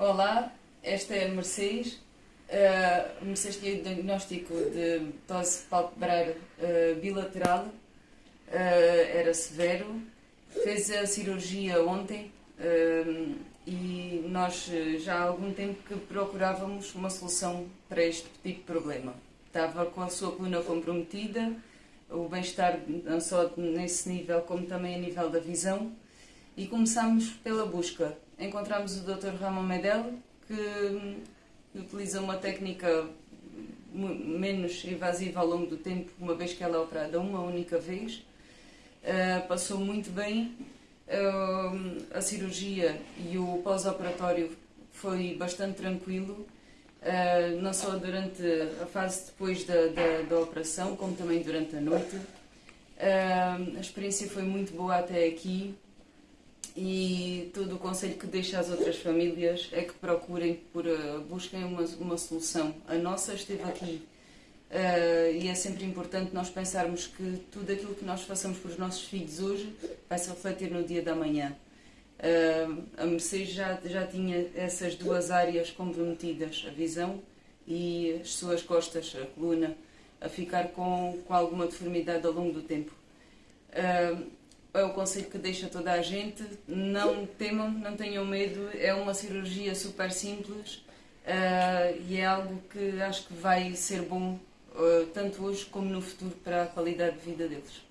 Olá, esta é a Mercedes. Uh, Mercedes tinha diagnóstico de tosse palpebral uh, bilateral, uh, era severo. Fez a cirurgia ontem uh, e nós já há algum tempo que procurávamos uma solução para este tipo de problema. Estava com a sua coluna comprometida, o bem-estar não só nesse nível como também a nível da visão e começámos pela busca. Encontramos o Dr. Ramon Medel, que utiliza uma técnica menos invasiva ao longo do tempo, uma vez que ela é operada uma única vez. Uh, passou muito bem. Uh, a cirurgia e o pós-operatório foi bastante tranquilo, uh, não só durante a fase depois da, da, da, operação, como também durante a noite. a experiência foi muito boa até aqui e todo o conselho que deixo às outras famílias é que procurem, por, uh, busquem uma, uma solução. A nossa esteve aqui uh, e é sempre importante nós pensarmos que tudo aquilo que nós façamos para os nossos filhos hoje vai se refletir no dia da manhã. Uh, a Mercedes já, já tinha essas duas áreas comprometidas, a visão e as suas costas, a coluna, a ficar com, com alguma deformidade ao longo do tempo. Uh, é o conselho que deixa toda a gente. Não temam, não tenham medo. É uma cirurgia super simples uh, e é algo que acho que vai ser bom uh, tanto hoje como no futuro para a qualidade de vida deles.